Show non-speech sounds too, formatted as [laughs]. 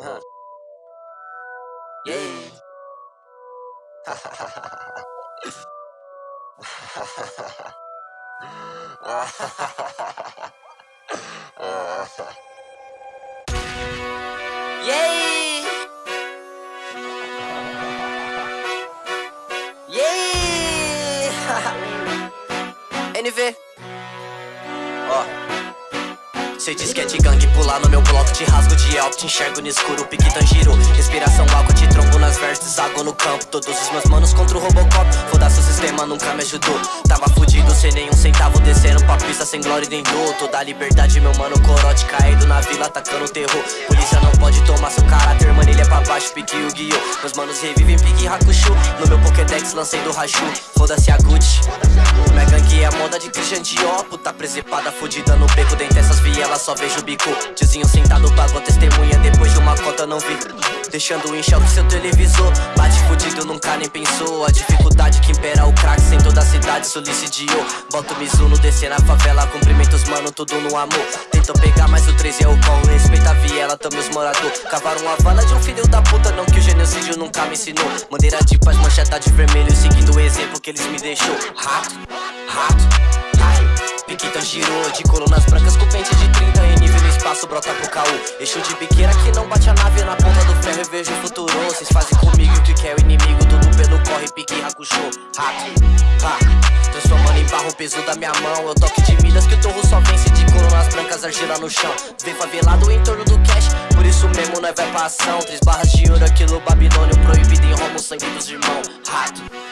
Yeah. Yay! Yay! [laughs] Anything? Oh. Cê diz que é de gangue, pular no meu bloco Te rasgo de elp, te enxergo no escuro Pique Tanjiro, respiração álcool Te trombo nas verses, água no campo. Todos os meus manos contra o Robocop. Foda-se o sistema, nunca me ajudou. Tava fudido, sem nenhum centavo Descendo pra pista, sem glória e nem dor. Toda liberdade, meu mano, corote Caído na vila, atacando terror. Polícia não pode tomar seu caráter Manilha pra baixo, pique o guiô Meus manos revivem, pique Hakushu No meu Pokédex, lancei do Raju. Foda-se a Gucci de Dior Puta presepada, fudida no beco Dentre essas vielas só vejo o bico. Tiozinho sentado, pagou testemunha Depois de uma cota não vi. Deixando em choque seu televisor Bate fudido, nunca nem pensou. A dificuldade que impera o crack Sem toda a cidade solicidiou. Bota o Mizuno, descer na favela Cumprimentos, mano, tudo no amor. Tentou pegar, mas o 13 é o colo Respeita a viela, tamo os morador Cavaram uma vala de um filho da puta Não que o genocídio nunca me ensinou. Bandeira de paz, mancheta de vermelho Seguindo o exemplo que eles me deixou. Rato, rato Piquita girou de colunas brancas com pente de 30 Em nível no espaço brota pro caô. Eixo de biqueira que não bate a nave Na ponta do ferro e vejo o futuro. Cês fazem comigo o que quer o inimigo Tudo pelo corre, pique, racuchô Rato, ha Transformando em barro o peso da minha mão. Eu toque de milhas que o torro só vence De colunas brancas, argila no chão. Vem favelado em torno do cash Por isso mesmo nós vai pra ação Três barras de ouro, aquilo babilônio Proibido em Roma, o sangue dos irmãos. Rato